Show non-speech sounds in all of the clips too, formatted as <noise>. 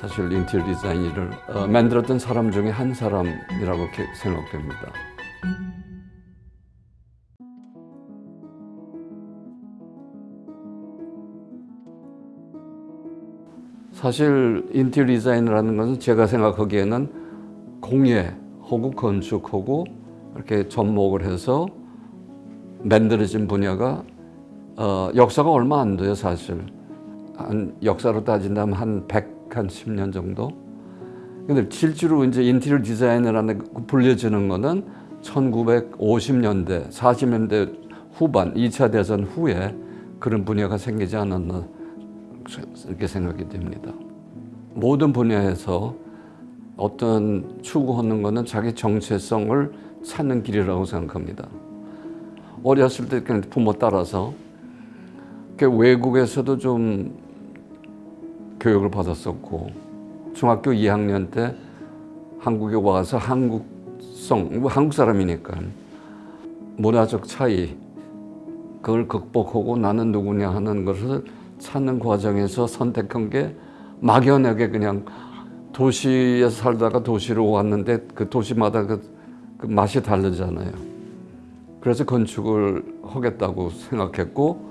사실 인테리어 디자인을 어, 만들었던 사람 중에 한 사람이라고 생각됩니다. 사실 인테리어 디자인이라는 것은 제가 생각하기에는 공예 혹은 건축하고 이렇게 접목을 해서 만들어진 분야가 어, 역사가 얼마 안 돼요 사실 한 역사로 따진다면 한 100, 한 10년 정도? 근데 실제로 이제 인테리어 디자인이라는 불려지는 거는 1950년대 40년대 후반 2차 대전 후에 그런 분야가 생기지 않았나 이렇게 생각이 됩니다. 모든 분야에서 어떤 추구하는 것은 자기 정체성을 찾는 길이라고 생각합니다. 어렸을 때 부모 따라서. 외국에서도 좀 교육을 받았었고 중학교 2학년 때 한국에 와서 한국성, 한국 사람이니까 문화적 차이 그걸 극복하고 나는 누구냐 하는 것을 찾는 과정에서 선택한 게 막연하게 그냥 도시에서 살다가 도시로 왔는데 그 도시마다 그, 그 맛이 다르잖아요. 그래서 건축을 하겠다고 생각했고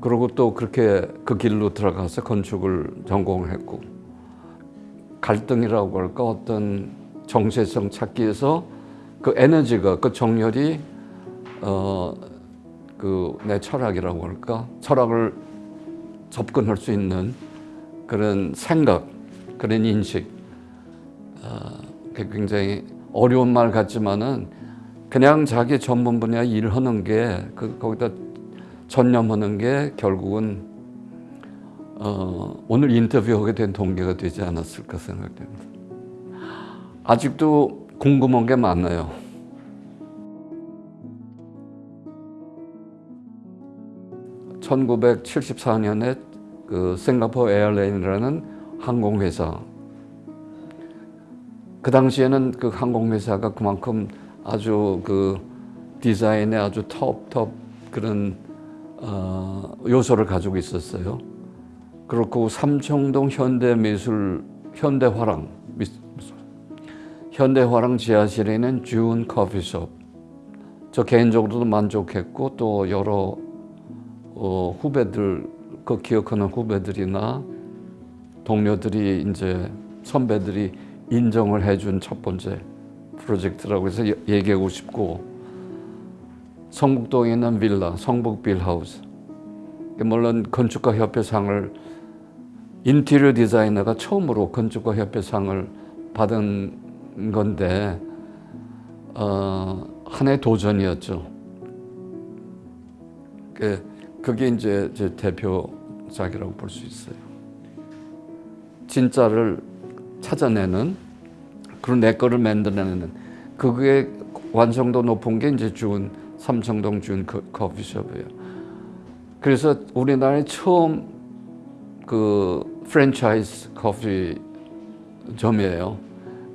그리고 또 그렇게 그 길로 들어가서 건축을 전공을 했고 갈등이라고 할까 어떤 정체성 찾기 위해서 그 에너지가 그 정열이 어 그 내 철학이라고 할까? 철학을 접근할 수 있는 그런 생각 그런 인식 어, 굉장히 어려운 말 같지만은 그냥 자기 전문 분야 일하는 게 그, 거기다 전념하는 게 결국은 어, 오늘 인터뷰하게 된 동기가 되지 않았을까 생각됩니다. 아직도 궁금한 게 많아요. (1974년에) 그 싱가포르 에어라인이라는 항공회사 그 당시에는 그 항공회사가 그만큼 아주 그 디자인에 아주 톱톱 그런 어, 요소를 가지고 있었어요. 그렇고 삼청동 현대미술 현대화랑 현대화랑 지하실에 있는 준 커피숍 저 개인적으로도 만족했고 또 여러 어, 후배들 그 기억하는 후배들이나 동료들이 이제 선배들이 인정을 해준 첫 번째 프로젝트라고 해서 얘기하고 싶고 성북동에 있는 빌라, 성북 빌하우스 물론 건축가 협회상을 인테리어 디자이너가 처음으로 건축가 협회상을 받은 건데 어, 하나의 도전이었죠. 그게 이제 제 대표작이라고 볼 수 있어요. 진짜를 찾아내는 그런 내 거를 만들어내는 그게 완성도 높은 게 이제 준 삼청동 준 커피숍이에요. 그래서 우리나라에 처음 그 프랜차이즈 커피점이에요.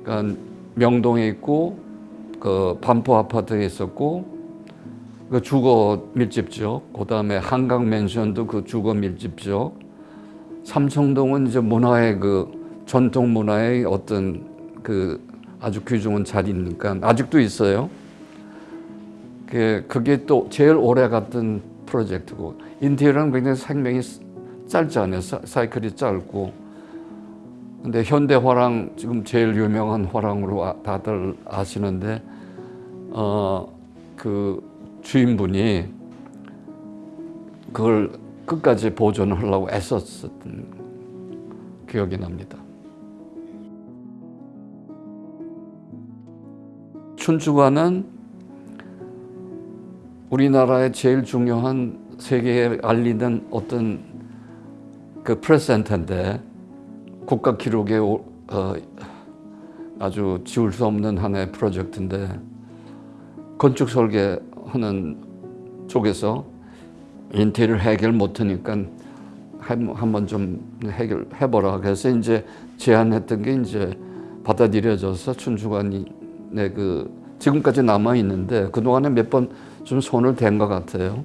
그러니까 명동에 있고 그 반포 아파트에 있었고 그 주거 밀집 지역, 그 다음에 한강 맨션도 그 주거 밀집 지역, 삼청동은 이제 문화의 그 전통 문화의 어떤 그 아주 귀중한 자리니까 아직도 있어요. 그게 또 제일 오래 갔던 프로젝트고 인테리어는 굉장히 생명이 짧잖아요. 사이클이 짧고 근데 현대 화랑 지금 제일 유명한 화랑으로 아, 다들 아시는데 어 그 주인분이 그걸 끝까지 보존하려고 애썼던 기억이 납니다. 춘추관은 우리나라의 제일 중요한 세계에 알리는 어떤 그 프레센터인데 국가 기록에 어, 아주 지울 수 없는 하나의 프로젝트인데 건축 설계하는 쪽에서 인테리어 해결 못하니까 한번 좀 해결해보라. 그래서 이제 제안했던 게 이제 받아들여져서 춘추관이 그 지금까지 남아 있는데 그 동안에 몇 번 좀 손을 댄 것 같아요.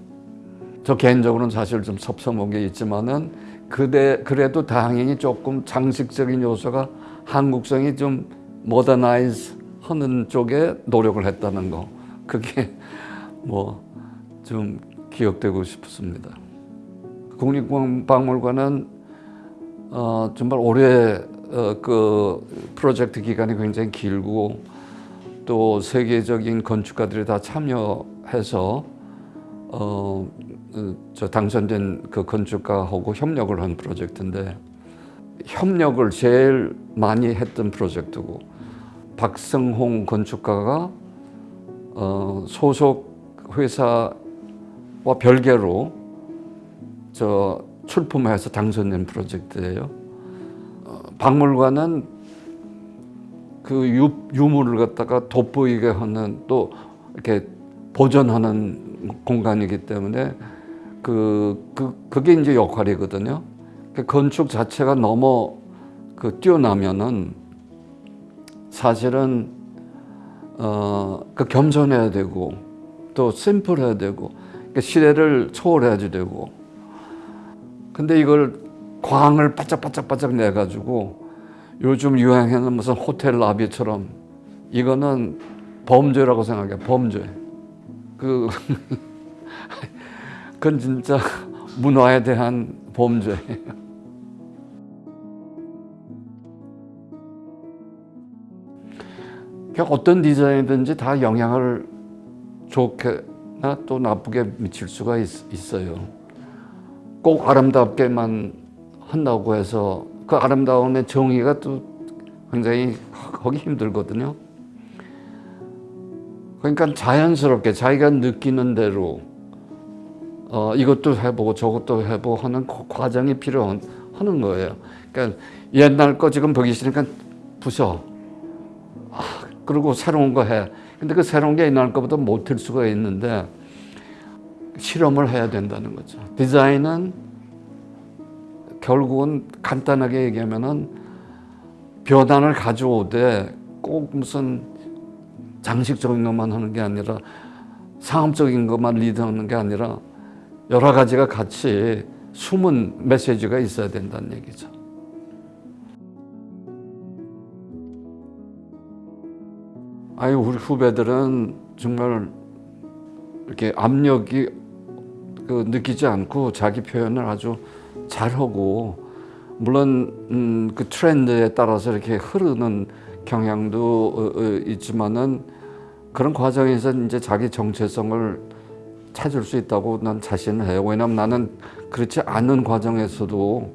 저 개인적으로는 사실 좀 섭섭한 게 있지만은 그대 그래도 당연히 조금 장식적인 요소가 한국성이 좀 모더나이즈 하는 쪽에 노력을 했다는 거 그게 <laughs> 뭐 좀 기억되고 싶습니다. 국립박물관은 어, 정말 올해 어, 그 프로젝트 기간이 굉장히 길고 또 세계적인 건축가들이 다 참여해서 어, 어, 저 당선된 그 건축가하고 협력을 한 프로젝트인데 협력을 제일 많이 했던 프로젝트고 박성홍 건축가가 어, 소속 회사와 별개로 저 출품해서 당선된 프로젝트예요. 어, 박물관은 그 유, 유물을 갖다가 돋보이게 하는 또 이렇게 보존하는 공간이기 때문에 그, 그 그게 이제 역할이거든요. 그 건축 자체가 너무 그 뛰어나면은 사실은 어그 겸손해야 되고 또 심플해야 되고 그 시대를 초월해야지 되고 근데 이걸 광을 바짝바짝바짝 내 가지고 요즘 유행하는 무슨 호텔 라비처럼 이거는 범죄라고 생각해 범죄. 그 <laughs> 그건 진짜 문화에 대한 범죄. 그냥 어떤 디자인이든지 다 영향을 좋게나 또 나쁘게 미칠 수가 있, 어요. 꼭 아름답게만 한다고 해서 그 아름다움의 정의가 또 굉장히 하기 힘들거든요. 그러니까 자연스럽게 자기가 느끼는 대로 어, 이것도 해보고 저것도 해보고 하는 그 과정이 필요한 하는 거예요. 그러니까 옛날 거 지금 보기 싫으니까 부셔. 아, 그리고 새로운 거 해. 근데 그 새로운 게 옛날 거보다 못할 수가 있는데 실험을 해야 된다는 거죠. 디자인은 결국은 간단하게 얘기하면은 변화를 가져오되 꼭 무슨 장식적인 것만 하는 게 아니라 상업적인 것만 리드하는 게 아니라 여러 가지가 같이 숨은 메시지가 있어야 된다는 얘기죠. 아유 우리 후배들은 정말 이렇게 압력이 그 느끼지 않고 자기 표현을 아주 잘하고 물론 음, 그 트렌드에 따라서 이렇게 흐르는 경향도 어, 어, 있지만은 그런 과정에서 이제 자기 정체성을 찾을 수 있다고 난 자신을 해요. 왜냐면 나는 그렇지 않은 과정에서도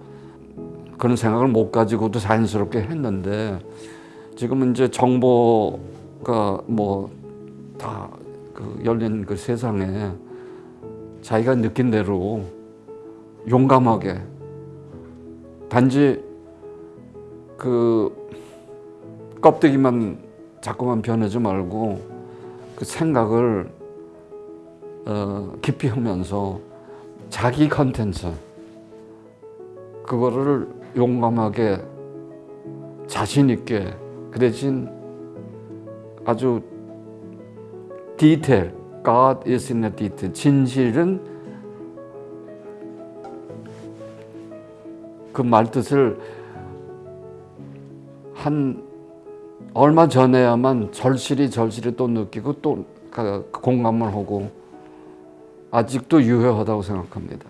그런 생각을 못 가지고도 자연스럽게 했는데 지금 이제 정보가 뭐 다 그 열린 그 세상에 자기가 느낀 대로 용감하게. 단지 그 껍데기만 자꾸만 변하지 말고 그 생각을 어, 깊이 하면서 자기 컨텐츠 그거를 용감하게 자신 있게 그 대신 아주 디테일 God is in the detail. 진실은 그 말뜻을 한 얼마 전에야만 절실히 절실히 또 느끼고 또 공감을 하고 아직도 유효하다고 생각합니다.